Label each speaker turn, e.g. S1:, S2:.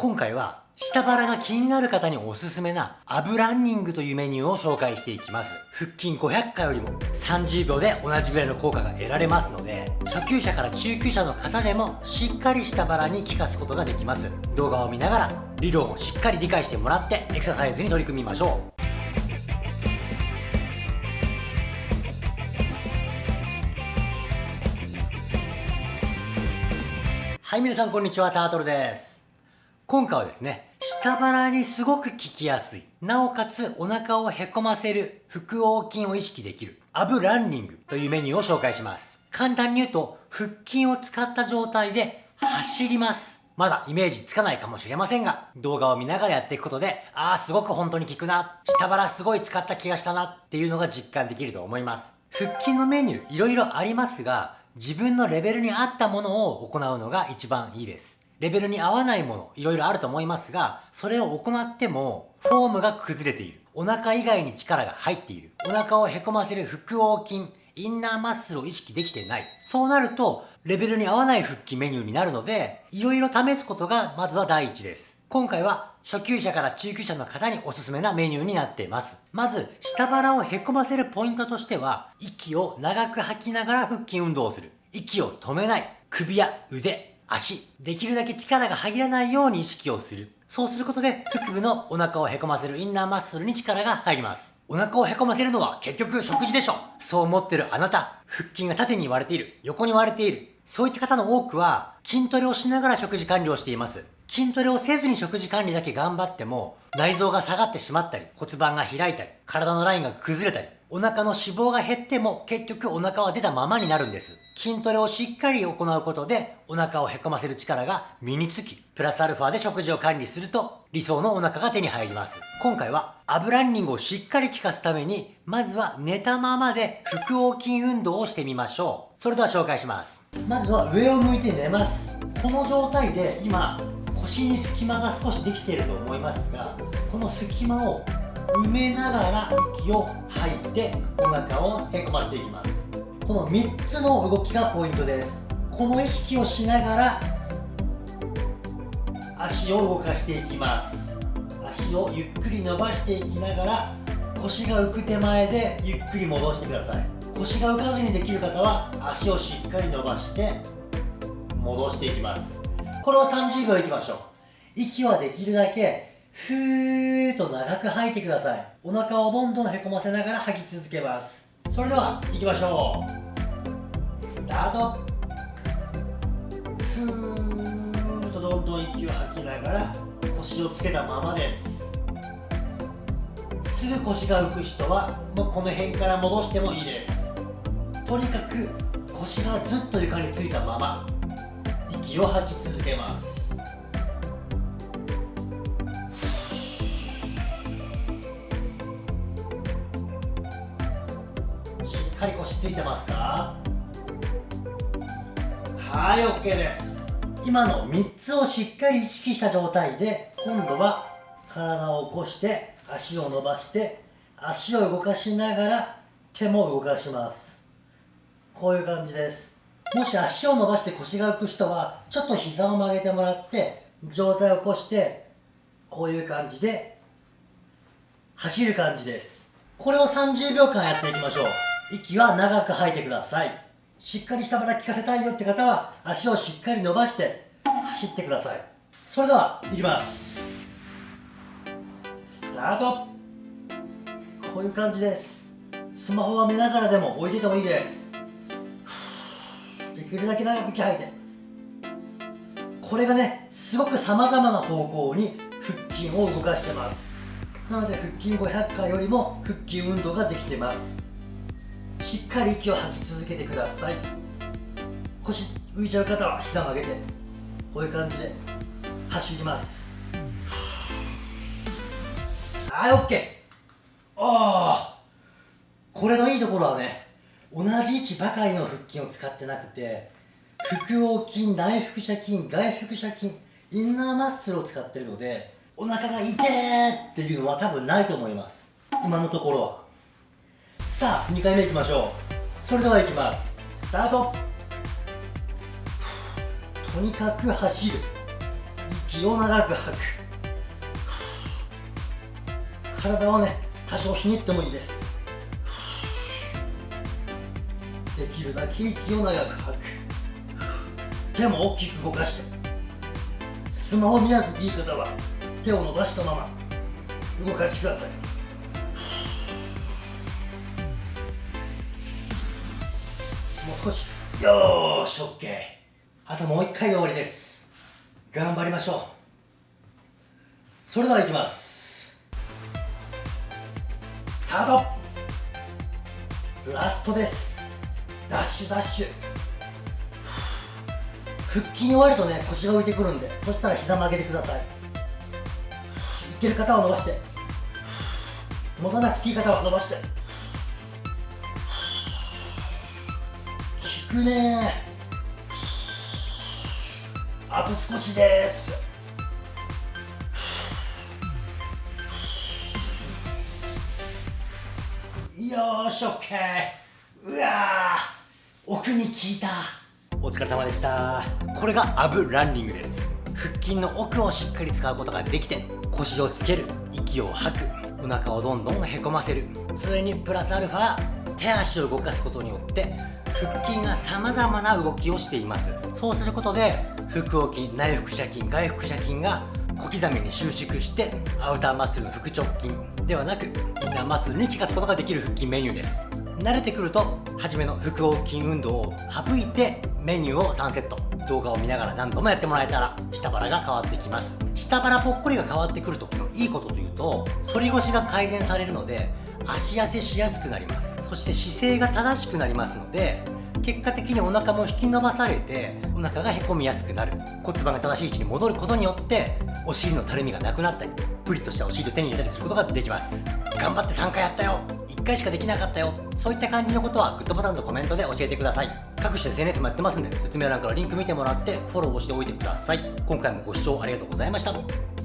S1: 今回は下腹が気になる方におすすめなアブランニングというメニューを紹介していきます。腹筋500回よりも30秒で同じぐらいの効果が得られますので初級者から中級者の方でもしっかり下腹に効かすことができます。動画を見ながら理論をしっかり理解してもらってエクササイズに取り組みましょう。はい皆さんこんにちは。タートルです。今回はですね下腹にすごく効きやすい。なおかつお腹をへこませる腹横筋を意識できるアブランニングというメニューを紹介します。簡単に言うと腹筋を使った状態で走ります。まだイメージつかないかもしれませんが、動画を見ながらやっていくことで、ああ、すごく本当に効くな、下腹すごい使った気がしたな。っていうのが実感できると思います。腹筋のメニューいろいろありますが、自分のレベルに合ったものを行うのが一番いいです。レベルに合わないもの、いろいろあると思いますが、それを行っても、フォームが崩れている。お腹以外に力が入っている。お腹をへこませる腹横筋、インナーマッスルを意識できてない。そうなると、レベルに合わない腹筋メニューになるので、いろいろ試すことがまずは第一です。今回は初級者から中級者の方におすすめなメニューになっています。まず、下腹をへこませるポイントとしては、息を長く吐きながら腹筋運動をする。息を止めない。首や腕、足、できるだけ力が入らないように意識をする。そうすることで、腹部のお腹をへこませるインナーマッスルに力が入ります。お腹をへこませるのは結局食事でしょそう思ってるあなた、腹筋が縦に割れている、横に割れている。そういった方の多くは、筋トレをしながら食事管理をしています。筋トレをせずに食事管理だけ頑張っても、内臓が下がってしまったり、骨盤が開いたり、体のラインが崩れたり、お腹の脂肪が減っても結局お腹は出たままになるんです。筋トレをしっかり行うことでお腹をへこませる力が身につき、プラスアルファで食事を管理すると理想のお腹が手に入ります。今回はアブランニングをしっかり効かすために、まずは寝たままで腹横筋運動をしてみましょう。それでは紹介します。まずは上を向いて寝ます。この状態で今、腰に隙間が少しできていると思いますが、この隙間を埋めながら息を吐いてお腹をへこましていきます。この3つの動きがポイントです。この意識をしながら足を動かしていきます。足をゆっくり伸ばしていきながら腰が浮く手前でゆっくり戻してください。腰が浮かずにできる方は足をしっかり伸ばして戻していきます。これを30秒いきましょう。息はできるだけふーっと長く吐いてください。お腹をどんどんへこませながら吐き続けます。それでは行きましょうスタートふーっとどんどん息を吐きながら腰をつけたままです。すぐ腰が浮く人はもうこの辺から戻してもいいです。とにかく腰がずっと床についたまま。息を吐き続けます。しっかり腰ついてますか？はい OK です。今の3つをしっかり意識した状態で今度は体を起こして足を伸ばして足を動かしながら手も動かします。こういう感じです。もし足を伸ばして腰が浮く人はちょっと膝を曲げてもらって上体を起こしてこういう感じで走る感じです。これを30秒間やっていきましょう。息は長く吐いてください。しっかり下腹効かせたいよって方は足をしっかり伸ばして走ってください。それではいきます。スタート。こういう感じです。スマホは見ながらでも置いててもいいです。きるだけ長く息吐いて。これがねすごくさまざまな方向に腹筋を動かしてます。なので腹筋500回よりも腹筋運動ができてます。しっかり息を吐き続けてください。腰浮いちゃう方は膝曲げてこういう感じで走ります。はい OK ああこれのいいところはね同じ位置ばかりの腹筋を使ってなくて腹横筋内腹斜筋外腹斜筋インナーマッスルを使ってるのでお腹が痛いっていうのは多分ないと思います。今のところは。さあ2回目いきましょう。それではいきます。スタート。とにかく走る。気を長く吐く。体をね多少ひねってもいいです。できるだけ息を長く吐く。手も大きく動かして。スマホ見なくていい方は手を伸ばしたまま動かしてください。もう少し。よーし OK あともう一回で終わりです。頑張りましょう。それではいきます。スタート。ラストです。ダッシュダッシュ。腹筋終わるとね腰が浮いてくるんで。そしたら膝曲げてください。いける方は伸ばして。持たなくていい方は伸ばして。効くね。あと少しです。よーし OK うわ奥に効いた。お疲れ様でした。これがアブランニングです。腹筋の奥をしっかり使うことができて腰をつける息を吐くお腹をどんどんへこませる。それにプラスアルファ手足を動かすことによって腹筋が様々な動きをしています。そうすることで腹横筋内腹斜筋外腹斜筋が小刻みに収縮してアウターマッスル腹直筋ではなくインナーマッスルに効かすことができる腹筋メニューです。慣れてくると初めの腹横筋運動を省いてメニューを3セット動画を見ながら何度もやってもらえたら下腹が変わってきます。下腹ぽっこりが変わってくる時のいいことというと反り腰が改善されるので足痩せしやすくなります。そして姿勢が正しくなりますので結果的にお腹も引き伸ばされてお腹がへこみやすくなる。骨盤が正しい位置に戻ることによってお尻のたるみがなくなったりプリッとしたお尻を手に入れたりすることができます。頑張って3回やったよ。1回しかできなかったよ。そういった感じのことはグッドボタンとコメントで教えてください。各種 SNS もやってますんで説明欄からリンク見てもらってフォローをしておいてください。今回もご視聴ありがとうございました。